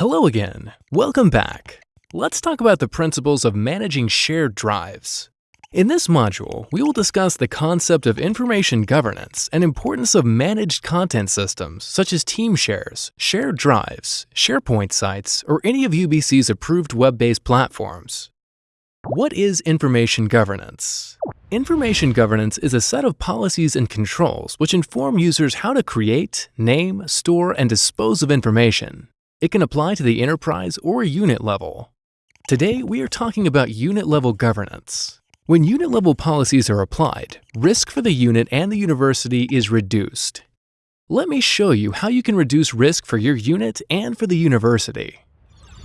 Hello again. Welcome back. Let's talk about the principles of managing shared drives. In this module, we will discuss the concept of information governance and importance of managed content systems such as team shares, shared drives, SharePoint sites, or any of UBC's approved web-based platforms. What is information governance? Information governance is a set of policies and controls which inform users how to create, name, store, and dispose of information. It can apply to the enterprise or unit level. Today, we are talking about unit-level governance. When unit-level policies are applied, risk for the unit and the university is reduced. Let me show you how you can reduce risk for your unit and for the university.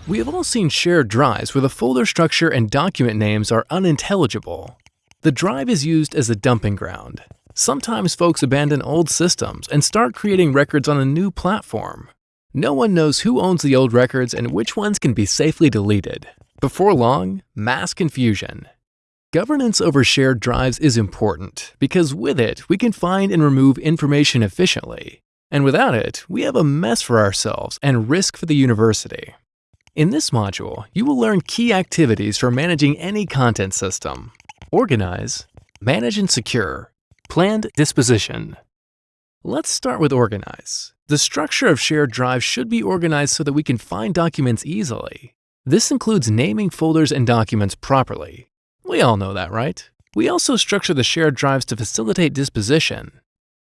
We have all seen shared drives where the folder structure and document names are unintelligible. The drive is used as a dumping ground. Sometimes folks abandon old systems and start creating records on a new platform. No one knows who owns the old records and which ones can be safely deleted. Before long, mass confusion. Governance over shared drives is important because with it, we can find and remove information efficiently. And without it, we have a mess for ourselves and risk for the university. In this module, you will learn key activities for managing any content system, Organize, manage and secure, planned disposition. Let's start with organize. The structure of shared drives should be organized so that we can find documents easily. This includes naming folders and documents properly. We all know that, right? We also structure the shared drives to facilitate disposition.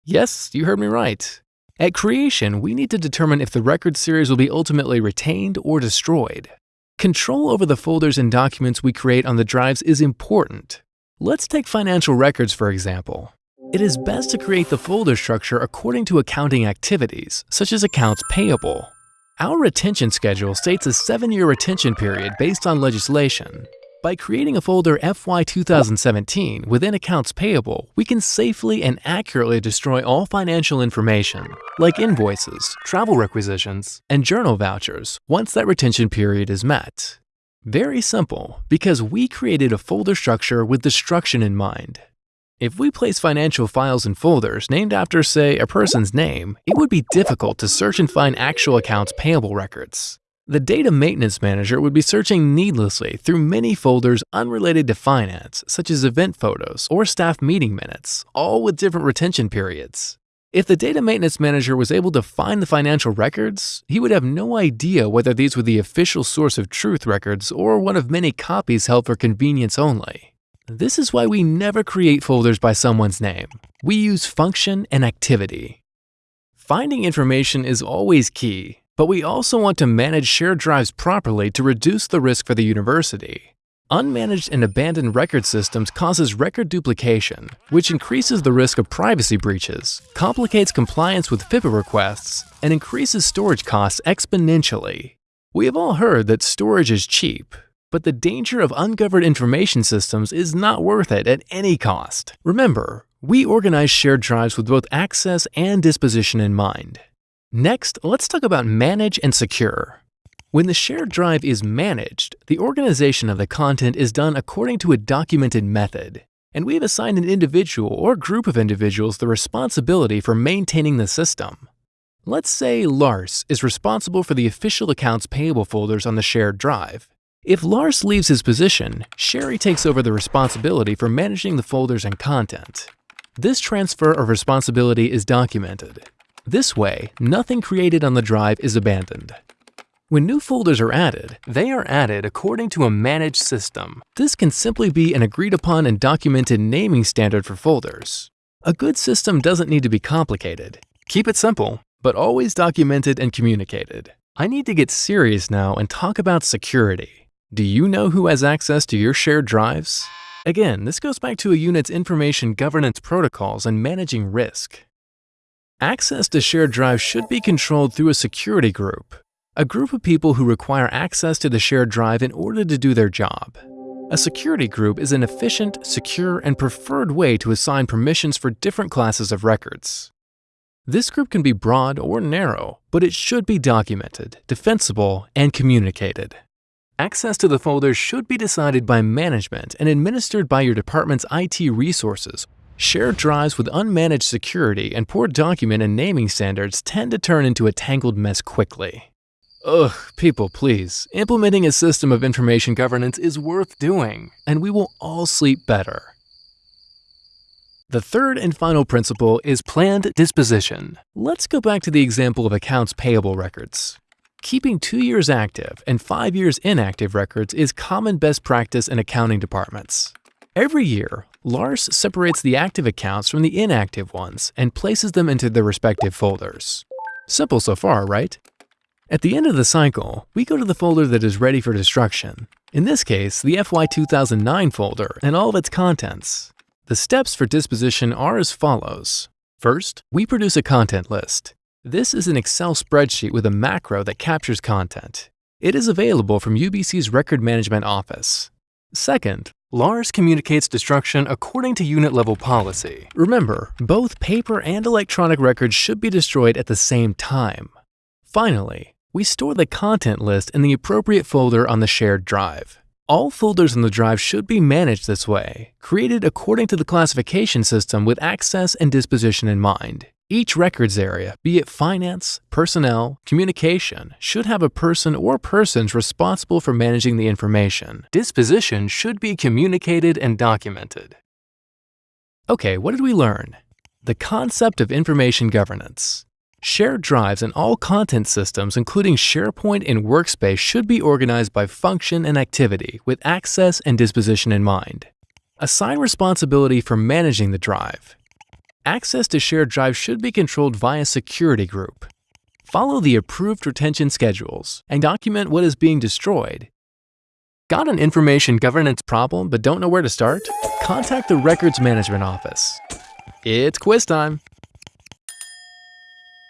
Yes, you heard me right. At creation, we need to determine if the record series will be ultimately retained or destroyed. Control over the folders and documents we create on the drives is important. Let's take financial records for example. It is best to create the folder structure according to accounting activities, such as accounts payable. Our retention schedule states a seven-year retention period based on legislation. By creating a folder FY 2017 within accounts payable, we can safely and accurately destroy all financial information, like invoices, travel requisitions, and journal vouchers, once that retention period is met. Very simple, because we created a folder structure with destruction in mind. If we place financial files in folders named after, say, a person's name, it would be difficult to search and find actual accounts payable records. The Data Maintenance Manager would be searching needlessly through many folders unrelated to finance, such as event photos or staff meeting minutes, all with different retention periods. If the Data Maintenance Manager was able to find the financial records, he would have no idea whether these were the official source of truth records or one of many copies held for convenience only. This is why we never create folders by someone's name. We use function and activity. Finding information is always key, but we also want to manage shared drives properly to reduce the risk for the university. Unmanaged and abandoned record systems causes record duplication, which increases the risk of privacy breaches, complicates compliance with FIPA requests, and increases storage costs exponentially. We have all heard that storage is cheap, but the danger of ungoverned information systems is not worth it at any cost. Remember, we organize shared drives with both access and disposition in mind. Next, let's talk about manage and secure. When the shared drive is managed, the organization of the content is done according to a documented method, and we've assigned an individual or group of individuals the responsibility for maintaining the system. Let's say Lars is responsible for the official accounts payable folders on the shared drive. If Lars leaves his position, Sherry takes over the responsibility for managing the folders and content. This transfer of responsibility is documented, this way, nothing created on the drive is abandoned. When new folders are added, they are added according to a managed system. This can simply be an agreed upon and documented naming standard for folders. A good system doesn't need to be complicated. Keep it simple, but always documented and communicated. I need to get serious now and talk about security. Do you know who has access to your shared drives? Again, this goes back to a unit's information governance protocols and managing risk. Access to shared drives should be controlled through a security group, a group of people who require access to the shared drive in order to do their job. A security group is an efficient, secure, and preferred way to assign permissions for different classes of records. This group can be broad or narrow, but it should be documented, defensible, and communicated. Access to the folders should be decided by management and administered by your department's IT resources Shared drives with unmanaged security and poor document and naming standards tend to turn into a tangled mess quickly. Ugh, people, please. Implementing a system of information governance is worth doing, and we will all sleep better. The third and final principle is planned disposition. Let's go back to the example of accounts payable records. Keeping two years active and five years inactive records is common best practice in accounting departments. Every year, Lars separates the active accounts from the inactive ones and places them into their respective folders. Simple so far, right? At the end of the cycle, we go to the folder that is ready for destruction. In this case, the FY 2009 folder and all of its contents. The steps for disposition are as follows. First, we produce a content list. This is an Excel spreadsheet with a macro that captures content. It is available from UBC's Record Management Office. Second, Lars communicates destruction according to unit level policy. Remember, both paper and electronic records should be destroyed at the same time. Finally, we store the content list in the appropriate folder on the shared drive. All folders in the drive should be managed this way, created according to the classification system with access and disposition in mind. Each records area, be it finance, personnel, communication, should have a person or persons responsible for managing the information. Disposition should be communicated and documented. Okay, what did we learn? The concept of information governance. Shared drives and all content systems, including SharePoint and Workspace, should be organized by function and activity with access and disposition in mind. Assign responsibility for managing the drive. Access to shared drives should be controlled via security group. Follow the approved retention schedules and document what is being destroyed. Got an information governance problem but don't know where to start? Contact the Records Management Office. It's quiz time.